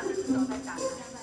Itu sudah.